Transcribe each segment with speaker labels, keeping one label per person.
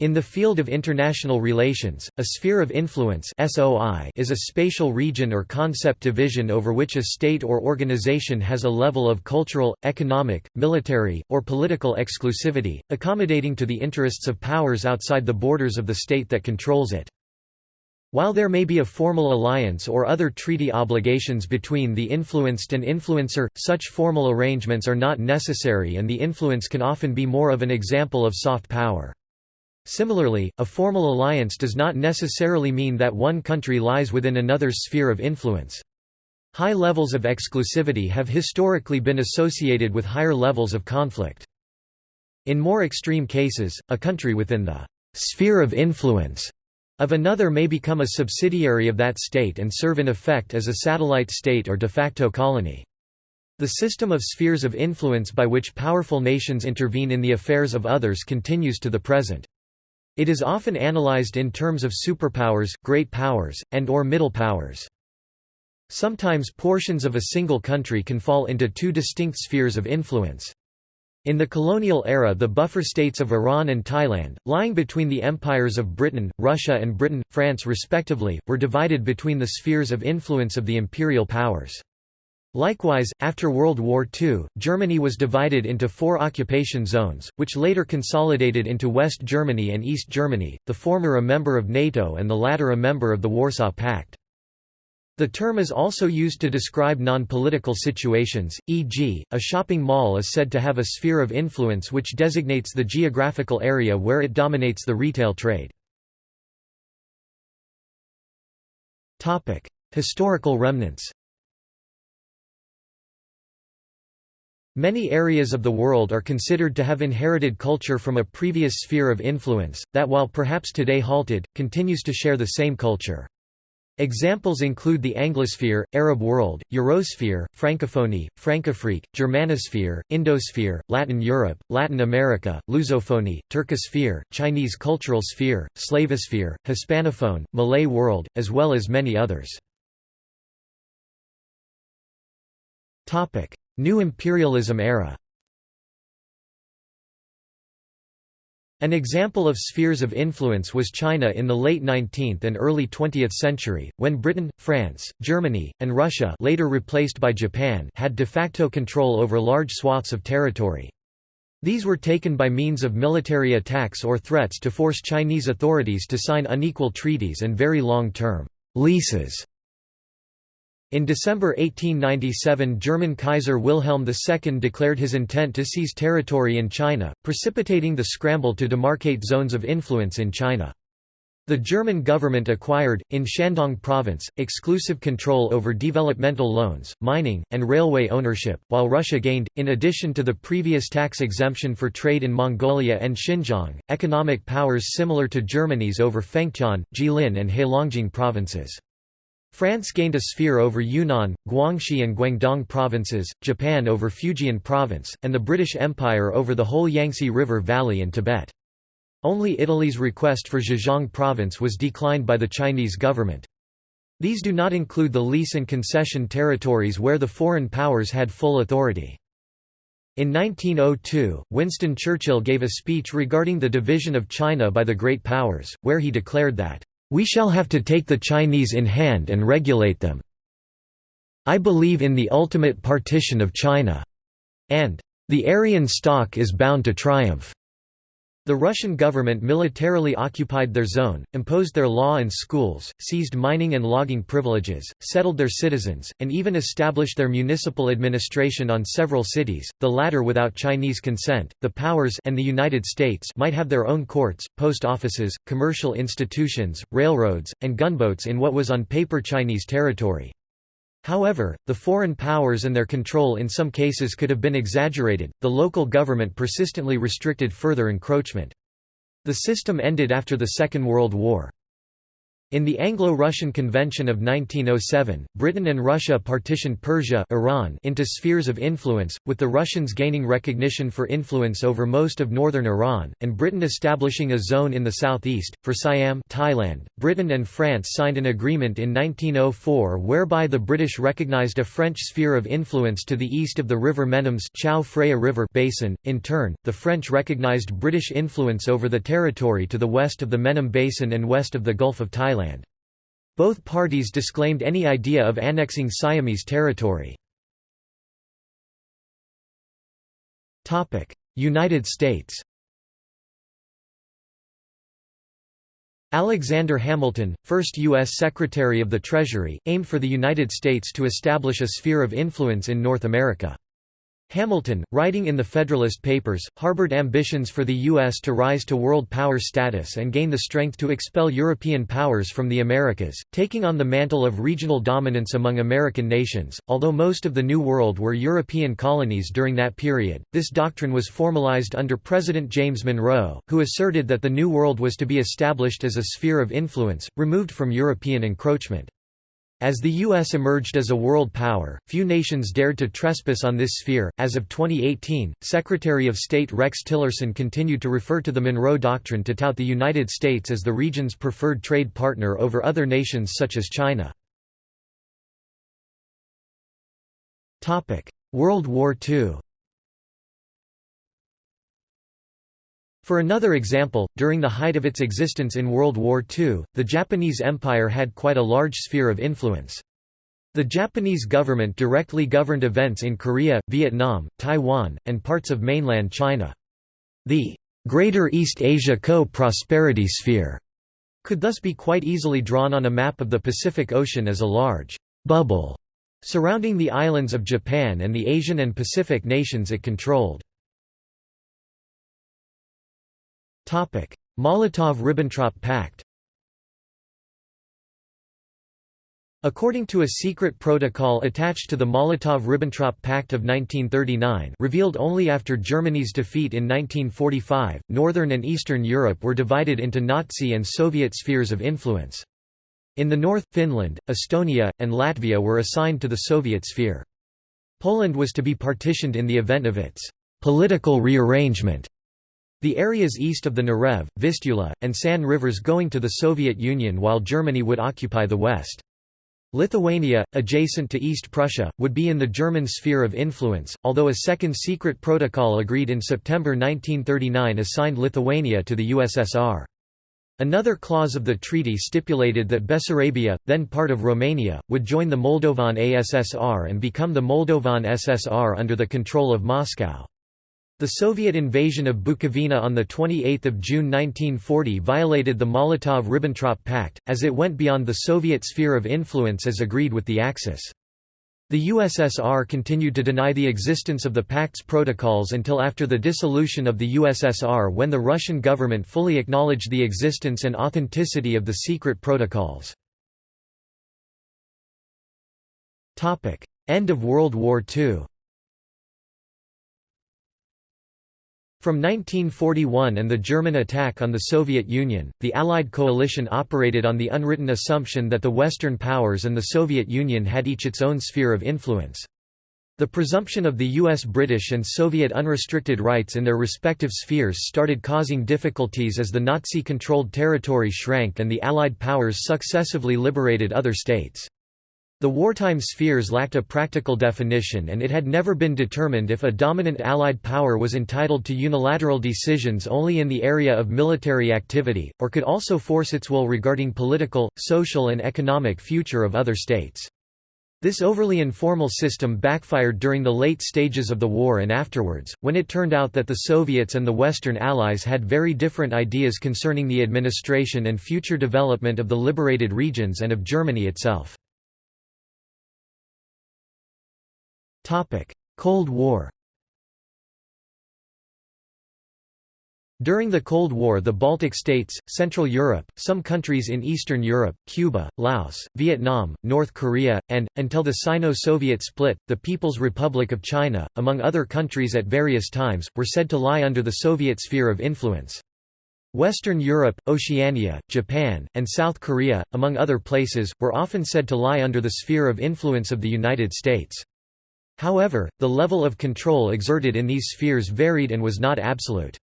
Speaker 1: In the field of international relations, a sphere of influence is a spatial region or concept division over which a state or organization has a level of cultural, economic, military, or political exclusivity, accommodating to the interests of powers outside the borders of the state that controls it. While there may be a formal alliance or other treaty obligations between the influenced and influencer, such formal arrangements are not necessary and the influence can often be more of an example of soft power. Similarly, a formal alliance does not necessarily mean that one country lies within another's sphere of influence. High levels of exclusivity have historically been associated with higher levels of conflict. In more extreme cases, a country within the sphere of influence of another may become a subsidiary of that state and serve in effect as a satellite state or de facto colony. The system of spheres of influence by which powerful nations intervene in the affairs of others continues to the present. It is often analyzed in terms of superpowers, great powers, and or middle powers. Sometimes portions of a single country can fall into two distinct spheres of influence. In the colonial era the buffer states of Iran and Thailand, lying between the empires of Britain, Russia and Britain, France respectively, were divided between the spheres of influence of the imperial powers. Likewise, after World War II, Germany was divided into four occupation zones, which later consolidated into West Germany and East Germany, the former a member of NATO and the latter a member of the Warsaw Pact. The term is also used to describe non-political situations, e.g., a shopping mall is said to have a sphere of influence which designates the geographical area where it dominates the retail trade. Historical remnants Many areas of the world are considered to have inherited culture from a previous sphere of influence, that while perhaps today halted, continues to share the same culture. Examples include the Anglosphere, Arab world, Eurosphere, Francophonie, Francafrique, Germanosphere, Indosphere, Latin Europe, Latin America, Lusophonie, Turcosphere, Chinese cultural sphere, Slavosphere, Hispanophone, Malay world, as well as many others. New imperialism era An example of spheres of influence was China in the late 19th and early 20th century, when Britain, France, Germany, and Russia later replaced by Japan had de facto control over large swaths of territory. These were taken by means of military attacks or threats to force Chinese authorities to sign unequal treaties and very long-term leases in December 1897 German Kaiser Wilhelm II declared his intent to seize territory in China, precipitating the scramble to demarcate zones of influence in China. The German government acquired, in Shandong province, exclusive control over developmental loans, mining, and railway ownership, while Russia gained, in addition to the previous tax exemption for trade in Mongolia and Xinjiang, economic powers similar to Germany's over Fengtian, Jilin and Heilongjiang provinces. France gained a sphere over Yunnan, Guangxi and Guangdong provinces, Japan over Fujian province, and the British Empire over the whole Yangtze River Valley and Tibet. Only Italy's request for Zhejiang province was declined by the Chinese government. These do not include the lease and concession territories where the foreign powers had full authority. In 1902, Winston Churchill gave a speech regarding the division of China by the Great Powers, where he declared that, we shall have to take the Chinese in hand and regulate them. I believe in the ultimate partition of China. And, the Aryan stock is bound to triumph. The Russian government militarily occupied their zone, imposed their law and schools, seized mining and logging privileges, settled their citizens, and even established their municipal administration on several cities, the latter without Chinese consent. The powers and the United States might have their own courts, post offices, commercial institutions, railroads, and gunboats in what was on paper Chinese territory. However, the foreign powers and their control in some cases could have been exaggerated, the local government persistently restricted further encroachment. The system ended after the Second World War. In the Anglo-Russian Convention of 1907, Britain and Russia partitioned Persia Iran into spheres of influence, with the Russians gaining recognition for influence over most of northern Iran, and Britain establishing a zone in the southeast. For Siam Thailand, Britain and France signed an agreement in 1904 whereby the British recognized a French sphere of influence to the east of the river Menoms Chao Phraya River basin. In turn, the French recognized British influence over the territory to the west of the Menam Basin and west of the Gulf of Thailand. Both parties disclaimed any idea of annexing Siamese territory. United States Alexander Hamilton, first U.S. Secretary of the Treasury, aimed for the United States to establish a sphere of influence in North America. Hamilton, writing in the Federalist Papers, harbored ambitions for the U.S. to rise to world power status and gain the strength to expel European powers from the Americas, taking on the mantle of regional dominance among American nations. Although most of the New World were European colonies during that period, this doctrine was formalized under President James Monroe, who asserted that the New World was to be established as a sphere of influence, removed from European encroachment. As the U.S. emerged as a world power, few nations dared to trespass on this sphere. As of 2018, Secretary of State Rex Tillerson continued to refer to the Monroe Doctrine to tout the United States as the region's preferred trade partner over other nations such as China. World War II For another example, during the height of its existence in World War II, the Japanese Empire had quite a large sphere of influence. The Japanese government directly governed events in Korea, Vietnam, Taiwan, and parts of mainland China. The Greater East Asia Co-Prosperity Sphere could thus be quite easily drawn on a map of the Pacific Ocean as a large bubble surrounding the islands of Japan and the Asian and Pacific nations it controlled. Molotov–Ribbentrop Pact According to a secret protocol attached to the Molotov–Ribbentrop Pact of 1939 revealed only after Germany's defeat in 1945, Northern and Eastern Europe were divided into Nazi and Soviet spheres of influence. In the north, Finland, Estonia, and Latvia were assigned to the Soviet sphere. Poland was to be partitioned in the event of its «political rearrangement» The areas east of the Narev, Vistula, and San rivers going to the Soviet Union while Germany would occupy the west. Lithuania, adjacent to East Prussia, would be in the German sphere of influence, although a second secret protocol agreed in September 1939 assigned Lithuania to the USSR. Another clause of the treaty stipulated that Bessarabia, then part of Romania, would join the Moldovan ASSR and become the Moldovan SSR under the control of Moscow. The Soviet invasion of Bukovina on 28 June 1940 violated the Molotov–Ribbentrop Pact, as it went beyond the Soviet sphere of influence as agreed with the Axis. The USSR continued to deny the existence of the Pact's protocols until after the dissolution of the USSR when the Russian government fully acknowledged the existence and authenticity of the secret protocols. End of World War II From 1941 and the German attack on the Soviet Union, the Allied coalition operated on the unwritten assumption that the Western powers and the Soviet Union had each its own sphere of influence. The presumption of the US British and Soviet unrestricted rights in their respective spheres started causing difficulties as the Nazi-controlled territory shrank and the Allied powers successively liberated other states. The wartime spheres lacked a practical definition and it had never been determined if a dominant Allied power was entitled to unilateral decisions only in the area of military activity, or could also force its will regarding political, social and economic future of other states. This overly informal system backfired during the late stages of the war and afterwards, when it turned out that the Soviets and the Western Allies had very different ideas concerning the administration and future development of the liberated regions and of Germany itself. Cold War During the Cold War the Baltic states, Central Europe, some countries in Eastern Europe, Cuba, Laos, Vietnam, North Korea, and, until the Sino-Soviet split, the People's Republic of China, among other countries at various times, were said to lie under the Soviet sphere of influence. Western Europe, Oceania, Japan, and South Korea, among other places, were often said to lie under the sphere of influence of the United States. However, the level of control exerted in these spheres varied and was not absolute.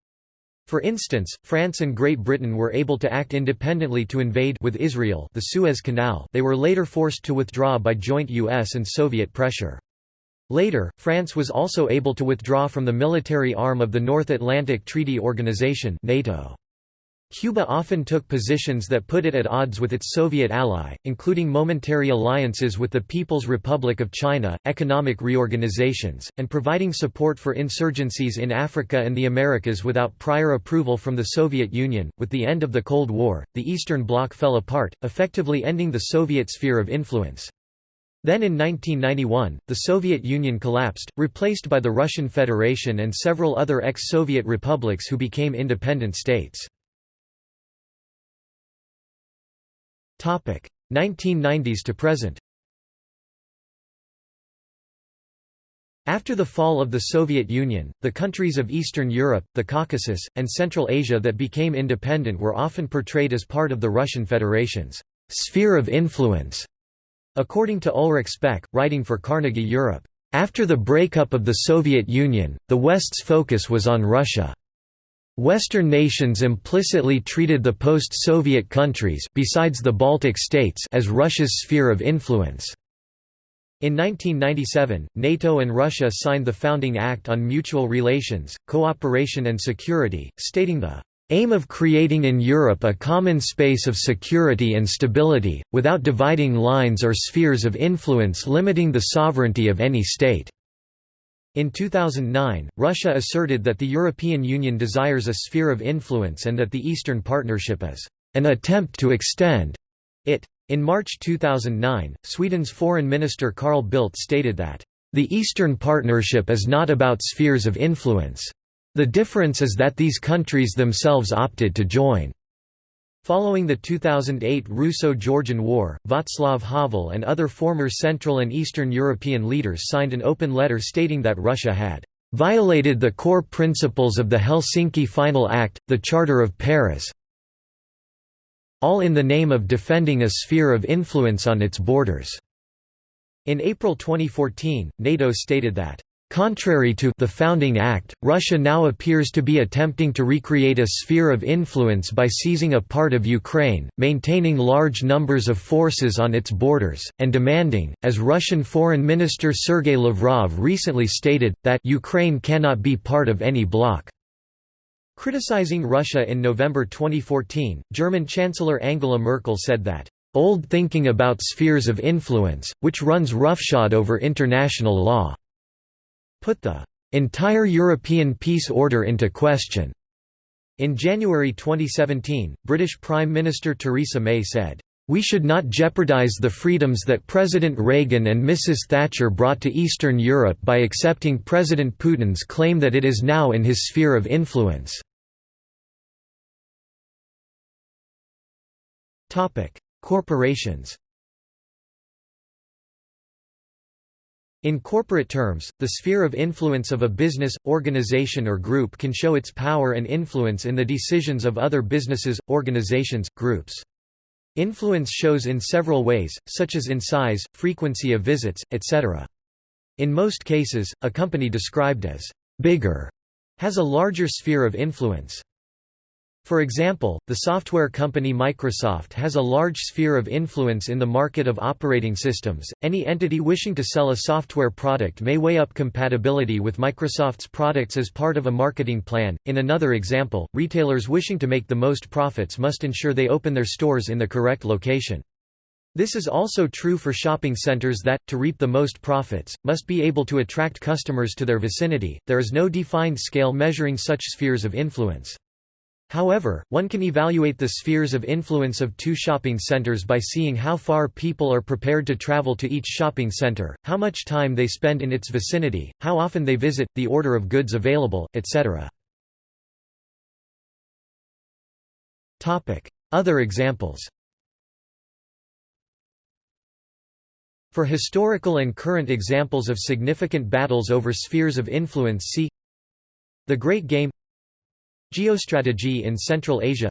Speaker 1: For instance, France and Great Britain were able to act independently to invade with Israel the Suez Canal they were later forced to withdraw by joint US and Soviet pressure. Later, France was also able to withdraw from the military arm of the North Atlantic Treaty Organization NATO. Cuba often took positions that put it at odds with its Soviet ally, including momentary alliances with the People's Republic of China, economic reorganizations, and providing support for insurgencies in Africa and the Americas without prior approval from the Soviet Union. With the end of the Cold War, the Eastern Bloc fell apart, effectively ending the Soviet sphere of influence. Then in 1991, the Soviet Union collapsed, replaced by the Russian Federation and several other ex-Soviet republics who became independent states. 1990s to present After the fall of the Soviet Union, the countries of Eastern Europe, the Caucasus, and Central Asia that became independent were often portrayed as part of the Russian Federation's sphere of influence. According to Ulrich Speck, writing for Carnegie Europe, after the breakup of the Soviet Union, the West's focus was on Russia. Western nations implicitly treated the post-Soviet countries besides the Baltic states as Russia's sphere of influence. In 1997, NATO and Russia signed the Founding Act on Mutual Relations, Cooperation and Security, stating the aim of creating in Europe a common space of security and stability, without dividing lines or spheres of influence limiting the sovereignty of any state. In 2009, Russia asserted that the European Union desires a sphere of influence and that the Eastern Partnership is an attempt to extend it. In March 2009, Sweden's Foreign Minister Carl Bildt stated that, "...the Eastern Partnership is not about spheres of influence. The difference is that these countries themselves opted to join." Following the 2008 Russo-Georgian War, Václav Havel and other former Central and Eastern European leaders signed an open letter stating that Russia had "...violated the core principles of the Helsinki Final Act, the Charter of Paris all in the name of defending a sphere of influence on its borders." In April 2014, NATO stated that Contrary to the Founding Act, Russia now appears to be attempting to recreate a sphere of influence by seizing a part of Ukraine, maintaining large numbers of forces on its borders, and demanding, as Russian Foreign Minister Sergei Lavrov recently stated, that Ukraine cannot be part of any bloc. Criticizing Russia in November 2014, German Chancellor Angela Merkel said that, "...old thinking about spheres of influence, which runs roughshod over international law." Put the entire European peace order into question. In January 2017, British Prime Minister Theresa May said, we should not jeopardize the freedoms that President Reagan and Mrs. Thatcher brought to Eastern Europe by accepting President Putin's claim that it is now in his sphere of influence. Corporations In corporate terms, the sphere of influence of a business, organization or group can show its power and influence in the decisions of other businesses, organizations, groups. Influence shows in several ways, such as in size, frequency of visits, etc. In most cases, a company described as «bigger» has a larger sphere of influence. For example, the software company Microsoft has a large sphere of influence in the market of operating systems. Any entity wishing to sell a software product may weigh up compatibility with Microsoft's products as part of a marketing plan. In another example, retailers wishing to make the most profits must ensure they open their stores in the correct location. This is also true for shopping centers that, to reap the most profits, must be able to attract customers to their vicinity. There is no defined scale measuring such spheres of influence. However, one can evaluate the spheres of influence of two shopping centers by seeing how far people are prepared to travel to each shopping center, how much time they spend in its vicinity, how often they visit, the order of goods available, etc. Other examples For historical and current examples of significant battles over spheres of influence see The Great Game Geostrategy in Central Asia.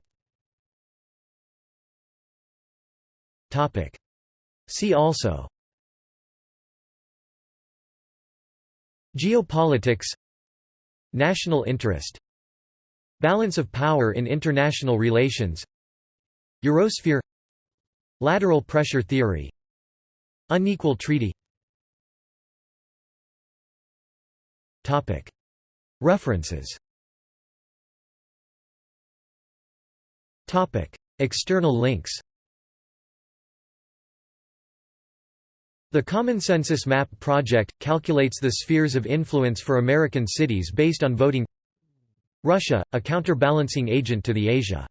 Speaker 1: See also. Geopolitics. National interest. Balance of power in international relations. Eurosphere. Lateral pressure theory. Unequal treaty. References External links The Common Census Map project, calculates the spheres of influence for American cities based on voting Russia, a counterbalancing agent to the Asia